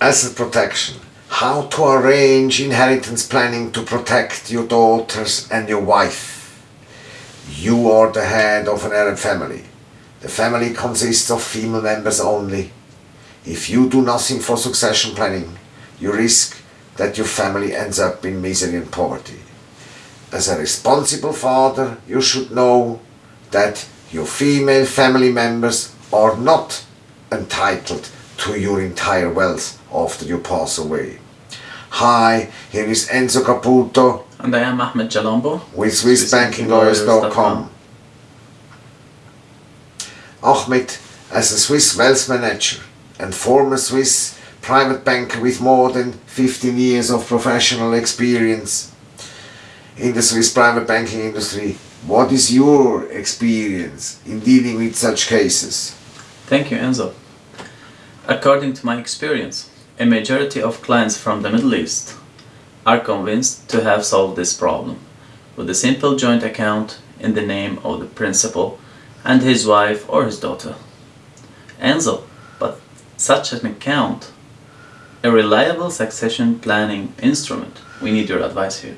Asset protection. How to arrange inheritance planning to protect your daughters and your wife. You are the head of an Arab family. The family consists of female members only. If you do nothing for succession planning, you risk that your family ends up in misery and poverty. As a responsible father, you should know that your female family members are not entitled to your entire wealth after you pass away. Hi, here is Enzo Caputo And I am Ahmed Jalombo with SwissBankingLawyers.com. Ahmed, as a Swiss wealth manager and former Swiss private banker with more than 15 years of professional experience in the Swiss private banking industry, what is your experience in dealing with such cases? Thank you Enzo. According to my experience, a majority of clients from the Middle East are convinced to have solved this problem with a simple joint account in the name of the principal and his wife or his daughter. Enzo, but such an account, a reliable succession planning instrument, we need your advice here.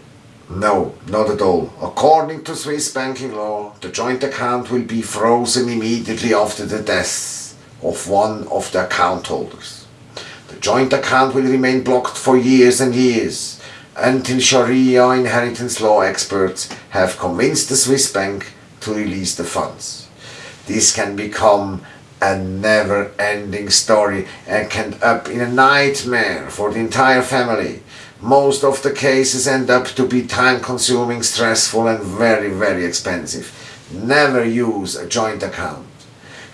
No, not at all. According to Swiss banking law, the joint account will be frozen immediately after the death of one of the account holders. The joint account will remain blocked for years and years until Sharia inheritance law experts have convinced the Swiss bank to release the funds. This can become a never-ending story and can end up in a nightmare for the entire family. Most of the cases end up to be time-consuming, stressful and very, very expensive. Never use a joint account.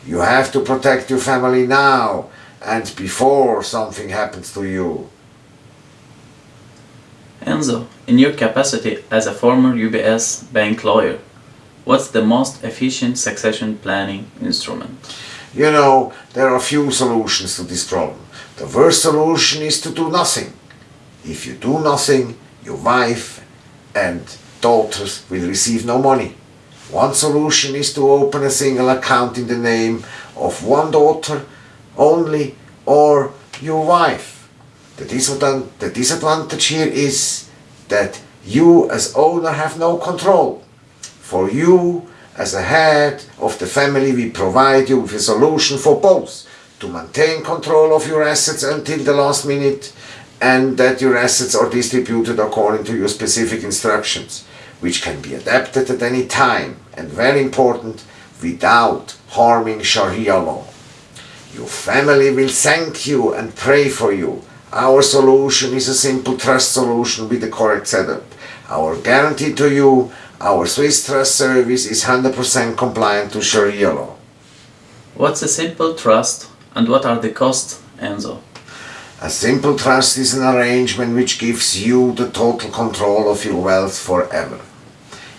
You have to protect your family now and before something happens to you. Enzo, in your capacity as a former UBS bank lawyer, what's the most efficient succession planning instrument? You know, there are few solutions to this problem. The worst solution is to do nothing. If you do nothing, your wife and daughters will receive no money. One solution is to open a single account in the name of one daughter only or your wife. The disadvan- the disadvantage here is that you as owner have no control. For you as a head of the family we provide you with a solution for both to maintain control of your assets until the last minute and that your assets are distributed according to your specific instructions which can be adapted at any time and very important without harming Sharia law. Your family will thank you and pray for you. Our solution is a simple trust solution with the correct setup. Our guarantee to you, our Swiss Trust service is 100% compliant to Sharia law. What's a simple trust and what are the costs, Enzo? A simple trust is an arrangement which gives you the total control of your wealth forever.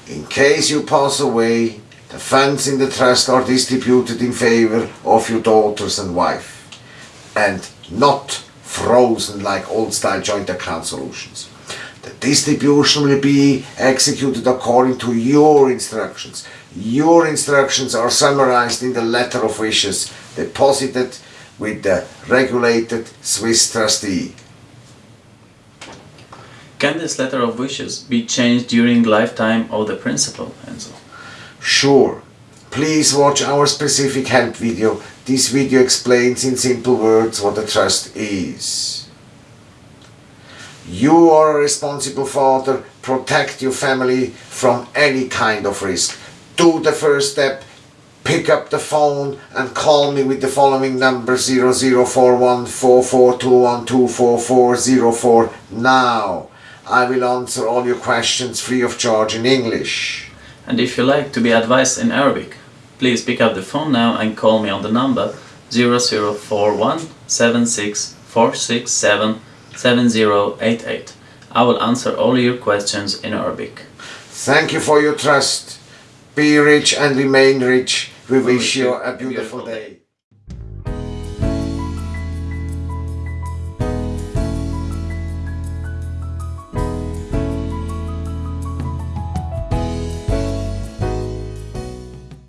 In case you pass away, the funds in the trust are distributed in favor of your daughters and wife, and not frozen like old-style joint account solutions. The distribution will be executed according to your instructions. Your instructions are summarized in the letter of wishes deposited with the regulated Swiss trustee. Can this letter of wishes be changed during lifetime of the principal, Enzo? Sure. Please watch our specific help video. This video explains in simple words what a trust is. You are a responsible father. Protect your family from any kind of risk. Do the first step. Pick up the phone and call me with the following number 00414421244404 now. I will answer all your questions free of charge in English. And if you like to be advised in Arabic, please pick up the phone now and call me on the number 0041 76 7088. I will answer all your questions in Arabic. Thank you for your trust. Be rich and remain rich. We wish you a beautiful beautiful day.